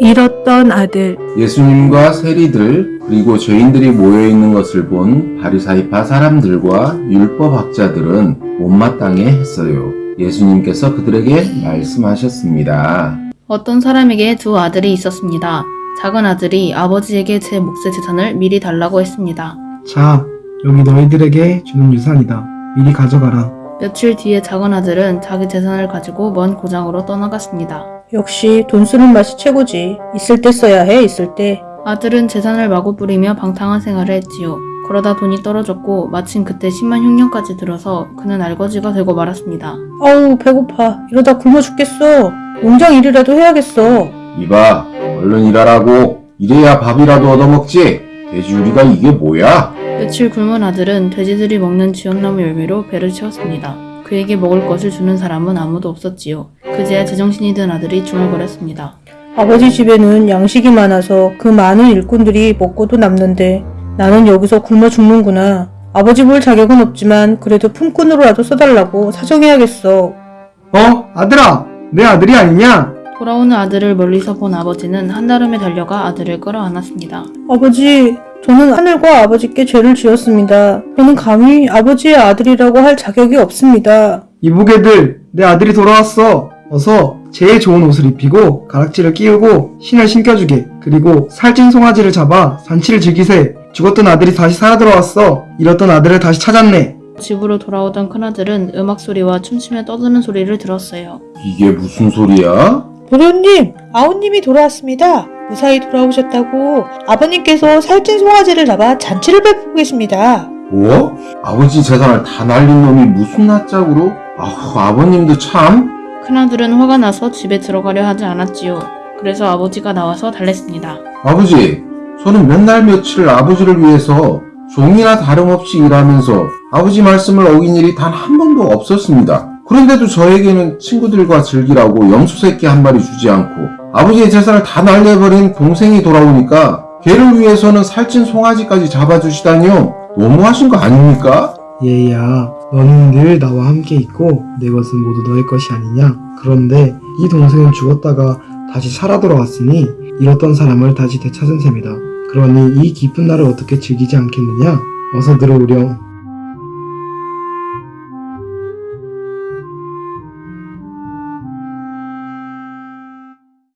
잃었던 아들 예수님과 세리들 그리고 죄인들이 모여 있는 것을 본 바리사이파 사람들과 율법학자들은 못마땅해 했어요. 예수님께서 그들에게 말씀하셨습니다. 어떤 사람에게 두 아들이 있었습니다. 작은 아들이 아버지에게 제 몫의 재산을 미리 달라고 했습니다. 자, 여기 너희들에게 주는 유산이다. 미리 가져가라. 며칠 뒤에 작은 아들은 자기 재산을 가지고 먼 고장으로 떠나갔습니다. 역시 돈 쓰는 맛이 최고지 있을 때 써야 해 있을 때 아들은 재산을 마구 뿌리며 방탕한 생활을 했지요. 그러다 돈이 떨어졌고 마침 그때 10만 흉년까지 들어서 그는 알거지가 되고 말았습니다. 아우 배고파 이러다 굶어 죽겠어 농장 일이라도 해야겠어 이봐, 얼른 일하라고. 이래야 밥이라도 얻어먹지. 돼지우리가 이게 뭐야? 며칠 굶은 아들은 돼지들이 먹는 지엄나무 열매로 배를 채웠습니다. 그에게 먹을 것을 주는 사람은 아무도 없었지요. 그제야 제정신이 든 아들이 중얼거렸습니다. 아버지 집에는 양식이 많아서 그 많은 일꾼들이 먹고도 남는데 나는 여기서 굶어 죽는구나 아버지 볼 자격은 없지만 그래도 품꾼으로라도 써달라고 사정해야겠어 어? 아들아! 내 아들이 아니냐? 돌아오는 아들을 멀리서 본 아버지는 한달음에 달려가 아들을 끌어안았습니다. 아버지 저는 하늘과 아버지께 죄를 지었습니다 저는 감히 아버지의 아들이라고 할 자격이 없습니다 이보게들, 내 아들이 돌아왔어. 어서 제일 좋은 옷을 입히고 가락지를 끼우고 신을 신겨주게. 그리고 살찐 송아지를 잡아 잔치를 즐기세. 죽었던 아들이 다시 살아 돌아왔어. 잃었던 아들을 다시 찾았네. 집으로 돌아오던 큰아들은 음악 소리와 춤추며 떠드는 소리를 들었어요. 이게 무슨 소리야? 도련님 아우님이 돌아왔습니다 무사히 돌아오셨다고 아버님께서 살찐 송아지를 잡아 잔치를 베푸고 계십니다 뭐? 아버지 재산을 다 날린 놈이 무슨 낯짝으로? 아후, 아버님도 참. 큰아들은 화가 나서 집에 들어가려 하지 않았지요. 그래서 아버지가 나와서 달랬습니다. 아버지, 저는 몇 날 며칠 아버지를 위해서 종이나 다름없이 일하면서 아버지 말씀을 어긴 일이 단 한 번도 없었습니다. 그런데도 저에게는 친구들과 즐기라고 염소 새끼 한 마리 주지 않고 아버지의 재산을 다 날려버린 동생이 돌아오니까 걔를 위해서는 살찐 송아지까지 잡아주시다니요. 너무하신 거 아닙니까? 얘야, 너는 늘 나와 함께 있고 내 것은 모두 너의 것이 아니냐? 그런데 이 동생은 죽었다가 다시 살아 돌아왔으니 잃었던 사람을 다시 되찾은 셈이다. 그러니 이 기쁜 날을 어떻게 즐기지 않겠느냐? 어서 들어오렴.